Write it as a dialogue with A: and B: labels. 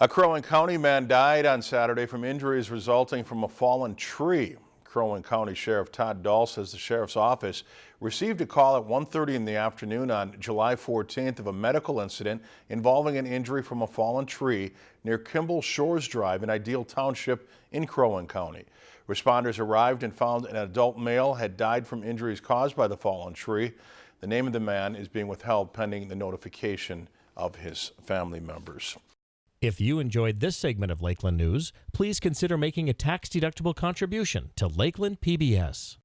A: A Crow Wing County man died on Saturday from injuries resulting from a fallen tree. Crow Wing County Sheriff Todd Dahl says the sheriff's office received a call at 1.30 in the afternoon on July 14th of a medical incident involving an injury from a fallen tree near Kimball Shores Drive in Ideal Township in Crow Wing County. Responders arrived and found an adult male had died from injuries caused by the fallen tree. The name of the man is being withheld pending the notification of his family members.
B: If you enjoyed this segment of Lakeland News, please consider making a tax-deductible contribution to Lakeland PBS.